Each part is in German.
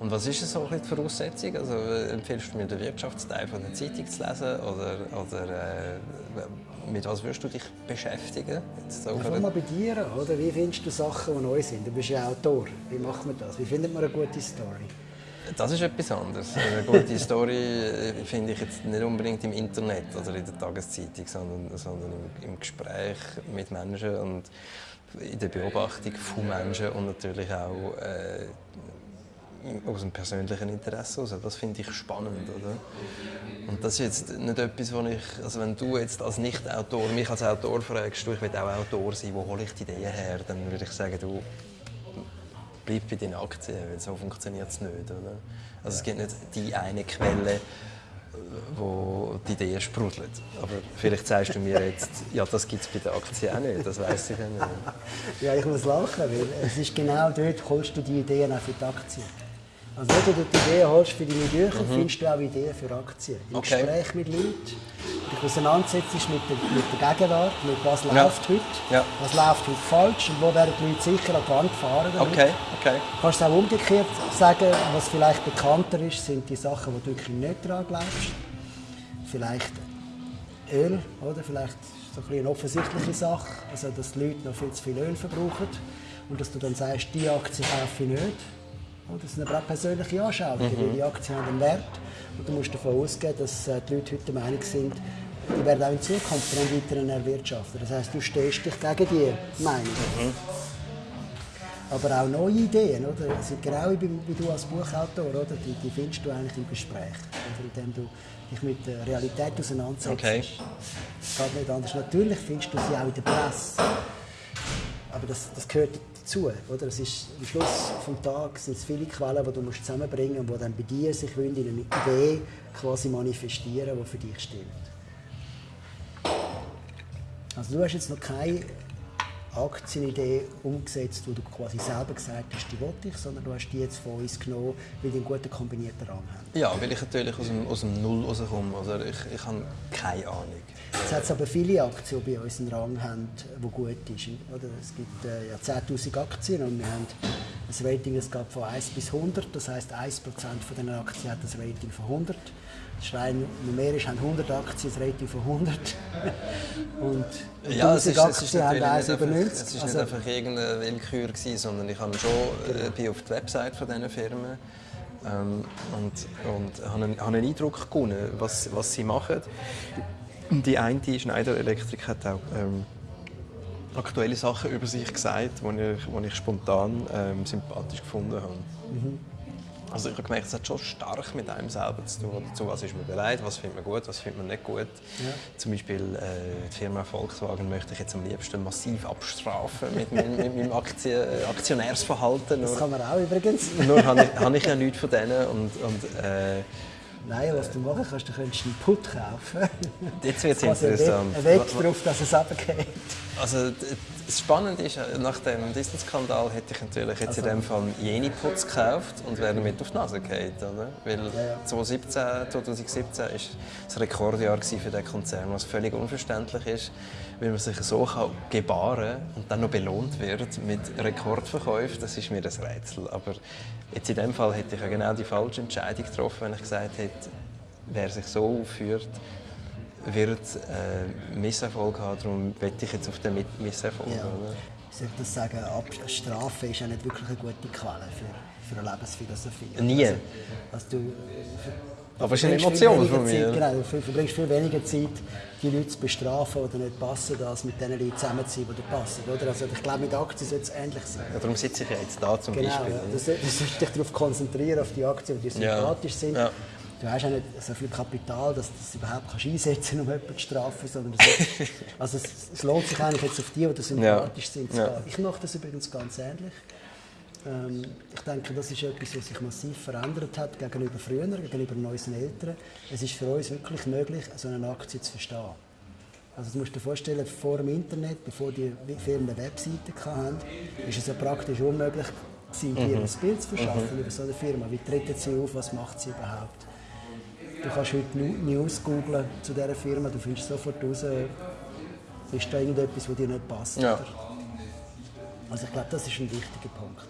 Und was ist so die Voraussetzung? Also, empfiehlst du mir den Wirtschaftsteil von der Zeitung zu lesen oder, oder äh, mit was würdest du dich beschäftigen? Jetzt so ja, mal bei dir oder? Wie findest du Sachen, die neu sind? Du bist ja Autor. Wie macht man das? Wie findet man eine gute Story? Das ist etwas anderes. Eine gute Story äh, finde ich jetzt nicht unbedingt im Internet oder in der Tageszeitung, sondern, sondern im, im Gespräch mit Menschen und in der Beobachtung von Menschen und natürlich auch äh, aus einem persönlichen Interesse heraus. Das finde ich spannend. Oder? Und das ist jetzt nicht etwas, wo ich, also wenn du jetzt als Nicht-Autor mich als Autor fragst, du, ich will auch Autor sein, wo hole ich die Ideen her, dann würde ich sagen, du bleib bei deinen Aktien, weil so funktioniert es nicht. Oder? Also es gibt nicht die eine Quelle, wo die Idee sprudelt. Aber vielleicht sagst du mir jetzt, ja, das gibt es bei den Aktien auch nicht, das weiß ich ja nicht. ja, ich muss lachen, weil es ist genau dort, holst du die Ideen auch für die Aktien. Also wenn du die Ideen holst für deine Bücher, mhm. findest du auch Ideen für Aktien. Im okay. Gespräch mit Leuten, dich auseinandersetzt mit der, mit der Gegenwart, mit was ja. läuft heute, ja. was läuft heute falsch und wo werden die Leute sicher an die Wand fahren. Damit. Okay. Okay. Du kannst auch umgekehrt sagen, was vielleicht bekannter ist, sind die Sachen, wo du wirklich nicht daran glaubst. Vielleicht Öl, oder? Vielleicht so ein eine offensichtliche Sache, also dass die Leute noch viel zu viel Öl verbrauchen und dass du dann sagst, die Aktie kaufe ich nicht das sind aber auch persönliche Anschauungen, mhm. die Aktien haben einen Wert. Und du musst davon ausgehen, dass äh, die Leute heute der Meinung sind, die werden auch in Zukunft dann weiter erwirtschaften. Das heisst, du stehst dich gegen die Meinung. Mhm. Aber auch neue Ideen, oder? Sind genau wie, wie du als Buchautor, oder? Die, die findest du eigentlich im Gespräch, oder? indem du dich mit der Realität auseinandersetzt. Okay. Das geht nicht anders. Natürlich findest du sie auch in der Presse. Aber das, das gehört dazu. Oder? Es ist, am Schluss des Tages sind es viele Quellen, die du musst zusammenbringen musst, die dann bei dir in eine Idee quasi manifestieren, die für dich stimmt. Also du hast jetzt noch keine Aktienidee umgesetzt, wo du quasi selber gesagt hast, die wollte ich, sondern du hast die jetzt von uns genommen, weil die einen guten kombinierten Rang haben. Ja, weil ich natürlich aus dem, aus dem Null rauskomme. Also ich, ich habe keine Ahnung. Es hat aber viele Aktien, die bei uns einen Rang haben, der gut ist. Oder? Es gibt äh, ja 10'000 Aktien und wir haben ein Rating, das geht von 1 bis 100. Das heisst, 1% von diesen Aktien hat ein Rating von 100. Schwein numerisch haben 100 Aktien ein Rating von 100. und ja, es ist, Aktien es ist haben 1 über 90. Es war also, nicht einfach irgendeine Willkür, gewesen, sondern ich habe schon äh, bin auf die Website von diesen Firmen ähm, und, und habe, einen, habe einen Eindruck gewonnen, was, was sie machen. Die eine Schneider Elektrik hat auch ähm, aktuelle Sachen über sich gesagt, die ich, die ich spontan ähm, sympathisch gefunden habe. Mhm. Also ich habe gemerkt, es hat schon stark mit einem selber zu tun. Zu was ist man bereit, was findet man gut, was findet man nicht gut. Ja. Zum Beispiel äh, die Firma Volkswagen möchte ich jetzt am liebsten massiv abstrafen mit, mit, mit meinem Aktien, Aktionärsverhalten. Das kann man auch übrigens. Nur habe ich, habe ich ja nichts von denen und, und äh, Nein, was du machen kannst, du könntest einen Put kaufen. Jetzt wird es interessant. Ein Weg darauf, dass es runtergeht. Also, das Spannende ist, nach dem Disney-Skandal hätte ich natürlich jetzt also. in dem Fall jene Putz gekauft und wäre damit auf die Nase gefallen. Oder? Weil ja, ja. 2017, 2017 war das Rekordjahr für den Konzern, was völlig unverständlich ist, weil man sich so kann gebaren und dann noch belohnt wird mit Rekordverkäufen. Das ist mir das Rätsel. Aber jetzt in dem Fall hätte ich ja genau die falsche Entscheidung getroffen, wenn ich gesagt hätte, wer sich so aufführt, wird äh, Misserfolg haben. Darum wette ich jetzt auf den Misserfolg. Ja. Ich soll das sagen, Strafe ist ja nicht wirklich eine gute Quelle für, für eine Lebensphilosophie. Nie. Also, also du, aber es ist eine Emotion von mir. Zeit, genau, du verbringst viel weniger Zeit, die Leute zu bestrafen oder nicht passen, als mit den Leuten zusammen zu sein, die dir passen. Oder? Also ich glaube, mit Aktien sollte es ähnlich sein. Ja, darum sitze ich ja jetzt da zum genau, Beispiel. Ja. Du, solltest dich darauf konzentrieren, auf die Aktien, die sympathisch ja. sind. Du hast ja nicht so viel Kapital, dass du das überhaupt kannst einsetzen kannst, um jemanden zu strafen. Sondern das, also es, es, lohnt sich eigentlich jetzt auf die, die sympathisch ja. sind. Ja. Ich mache das übrigens ganz ähnlich. Ähm, ich denke, das ist etwas, was sich massiv verändert hat gegenüber früher, gegenüber unseren Eltern. Es ist für uns wirklich möglich, so eine Aktie zu verstehen. Also du musst dir vorstellen, vor dem Internet, bevor die Firmen eine Webseite hatten, ist es ja praktisch unmöglich, dir mhm. ein Bild zu verschaffen mhm. über so eine Firma. Wie treten sie auf, was macht sie überhaupt? Du kannst heute News googlen zu dieser Firma, du findest sofort raus, ist da irgendetwas, was dir nicht passt. Ja. Also ich glaube, das ist ein wichtiger Punkt.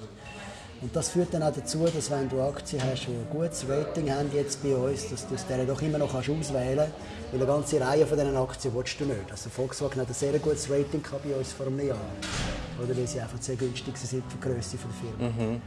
Und das führt dann auch dazu, dass wenn du Aktien hast, die ein gutes Rating haben jetzt bei uns, dass du aus denen doch immer noch kannst auswählen kannst. Weil eine ganze Reihe von diesen Aktien willst du nicht. Also Volkswagen hat ein sehr gutes Rating bei uns vor einem Jahr. Oder weil sie einfach sehr günstig sind für die Größe der Firma. Mhm.